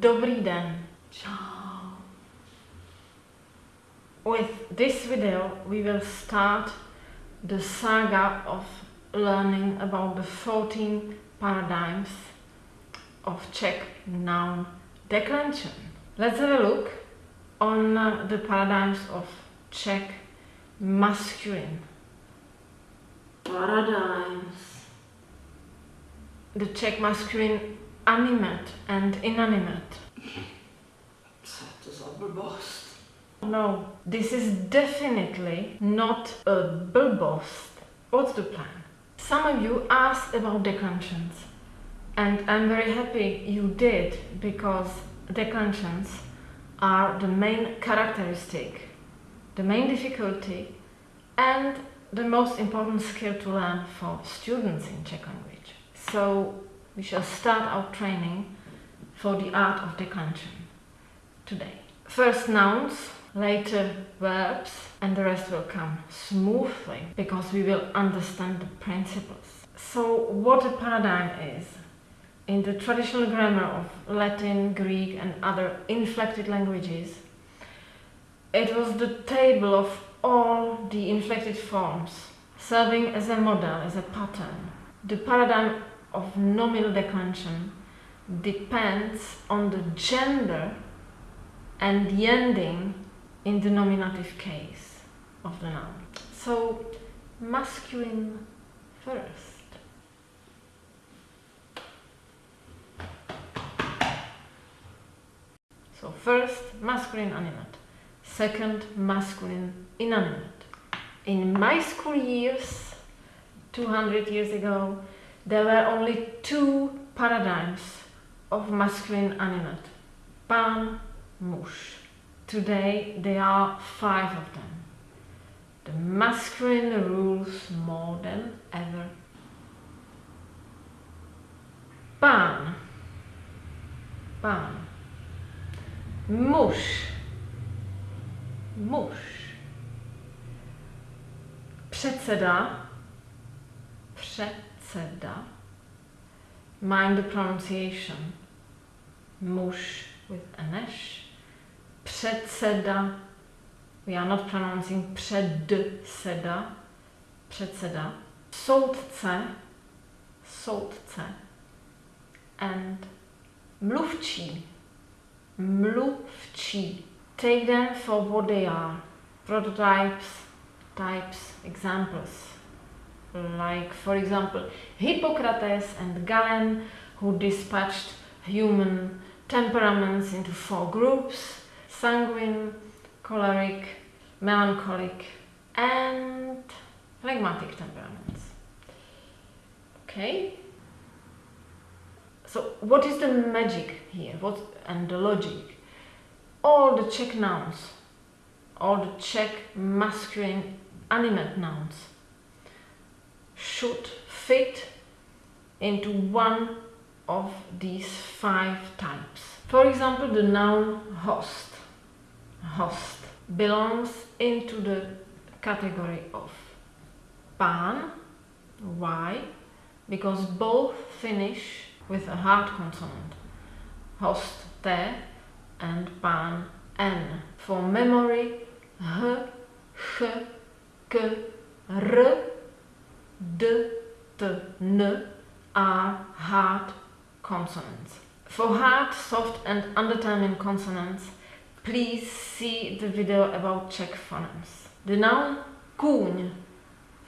Dobrý den. Ciao. With this video we will start the saga of learning about the 14 paradigms of Czech noun declension. Let's have a look on uh, the paradigms of Czech masculine. Paradigms. The Czech masculine animate and inanimate. Co je to za? No, this is definitely not a blbost. What's the plan? Some of you asked about declensions, and I'm very happy you did because the declensions are the main characteristic, the main difficulty, and the most important skill to learn for students in Czech language. So we shall start our training for the art of declension today. First nouns, later verbs, and the rest will come smoothly because we will understand the principles. So, what a paradigm is. In the traditional grammar of Latin, Greek, and other inflected languages, it was the table of all the inflected forms, serving as a model, as a pattern. The paradigm of nominal declension depends on the gender and the ending in the nominative case of the noun. So, masculine first. So, first masculine animate, second masculine inanimate. In my school years, 200 years ago, there were only two paradigms of masculine animate pán, muž. Today there are five of them. The masculine rules more than ever. Pán, pán. mush, muž. Předseda, předseda. Mind the pronunciation. Muž with an eš. Předseda. We are not pronouncing předseda. Předseda. Soudce. Soudce. And mluvčí. Mluvčí. Take them for what they are. Prototypes, types, examples. Like, for example, Hippocrates and Galen, who dispatched human temperaments into four groups sanguine, choleric, melancholic, and phlegmatic temperaments. Okay? So, what is the magic here? What and the logic? All the Czech nouns, all the Czech masculine animate nouns should fit into one of these five types. For example, the noun host. Host belongs into the category of pán. Why? Because both finish with a hard consonant. Host T and pán N. For memory, H, Ch, K, R, D, T, N are hard consonants. For hard, soft and undetermined consonants, please see the video about Czech phonemes. The noun kůň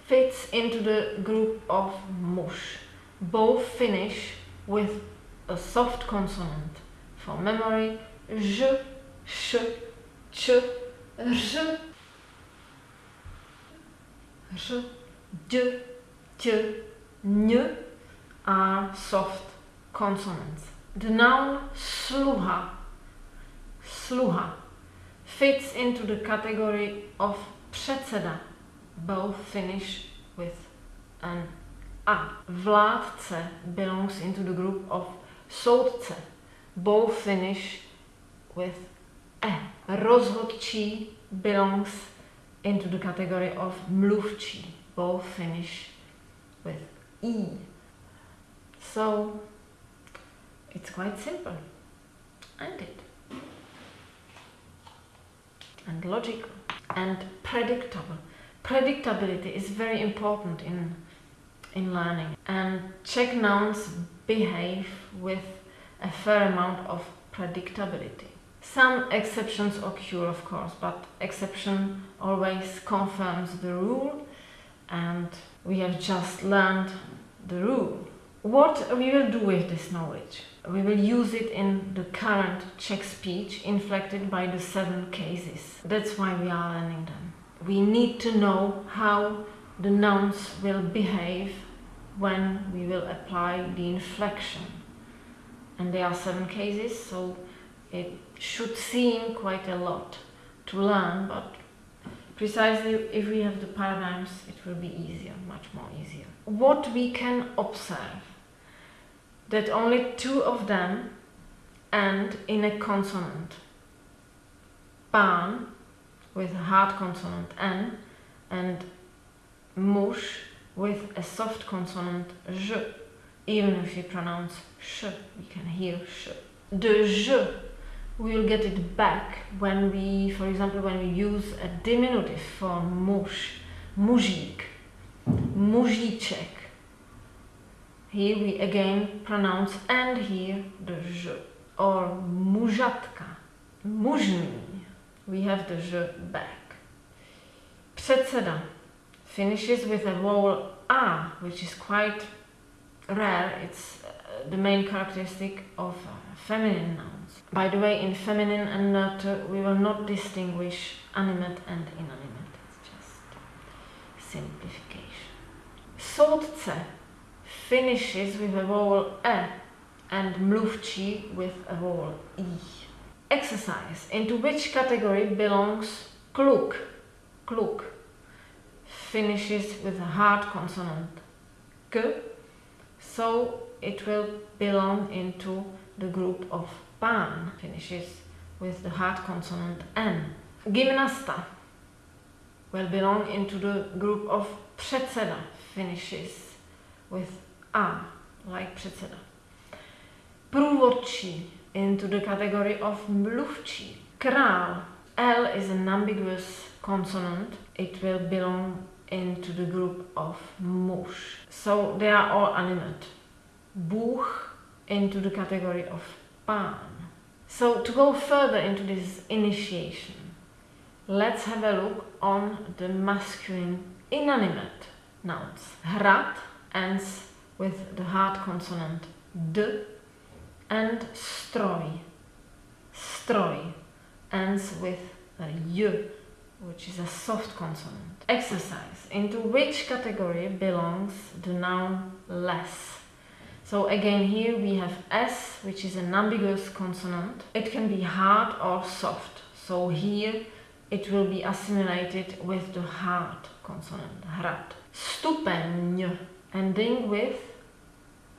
fits into the group of muž. Both finish with a soft consonant. For memory, č, r, r, d, t, n are soft consonants. The noun sluha, sluha, fits into the category of předseda. Both finish with an a. Vládce belongs into the group of soudce. Both finish with e. Rozhodčí belongs into the category of mluvčí. Both finish with E. So it's quite simple, and it? And logical and predictable. Predictability is very important in, in learning and Czech nouns behave with a fair amount of predictability. Some exceptions occur, of course, but exception always confirms the rule and we have just learned the rule. What we will do with this knowledge? We will use it in the current Czech speech inflected by the seven cases. That's why we are learning them. We need to know how the nouns will behave when we will apply the inflection. And there are seven cases, so it should seem quite a lot to learn, but precisely if we have the paradigms, it will be easier, much more easier. What we can observe that only two of them end in a consonant. Pán with a hard consonant N and muž with a soft consonant j. Even if you pronounce sh, we can hear sh. The j, we will get it back when we, for example, when we use a diminutive form muž, mužík, mužíček. Here we again pronounce and here the j. Or mužatka, mužný. We have the j back. Předseda finishes with a vowel a, which is quite rare. It's the main characteristic of uh, feminine nouns. By the way, in feminine and neuter, we will not distinguish animate and inanimate. It's just simplification. Soudce finishes with a vowel e and mluvčí with a vowel i. Exercise. Into which category belongs kluk? Kluk finishes with a hard consonant k, so it will belong into the group of pán, finishes with the hard consonant n. Gymnasta will belong into the group of předseda, finishes with a, like předseda. Průvodčí into the category of mluvčí. Král, L is an ambiguous consonant. It will belong into the group of muž. So they are all animate. Bůh into the category of pán. So to go further into this initiation, let's have a look on the masculine inanimate nouns. Hrad ends with the hard consonant d and stroj. Stroj ends with a y which is a soft consonant. Exercise. Into which category belongs the noun les? So again here we have S, which is an ambiguous consonant. It can be hard or soft. So here it will be assimilated with the hard consonant, hrad. Stupeň, ending with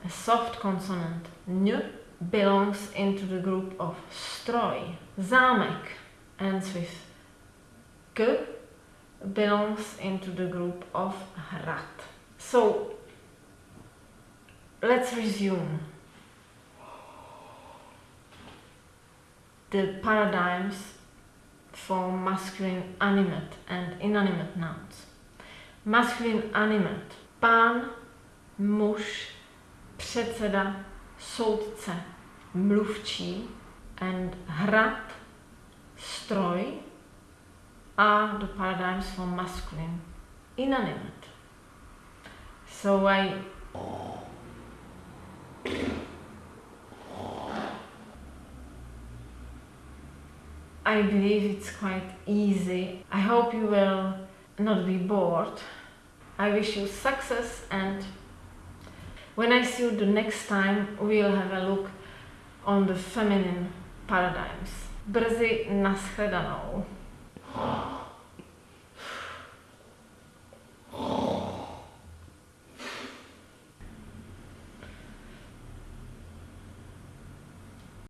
a soft consonant, n, belongs into the group of stroj. Zámek ends with K belongs into the group of hrad. So let's resume the paradigms for masculine animate and inanimate nouns. Masculine animate, pán, muž, předseda, soudce, mluvčí and hrad, stroj are the paradigms for masculine inanimate. So I I believe it's quite easy. I hope you will not be bored. I wish you success and when I see you the next time we'll have a look on the feminine paradigms. Brzy nashledanou.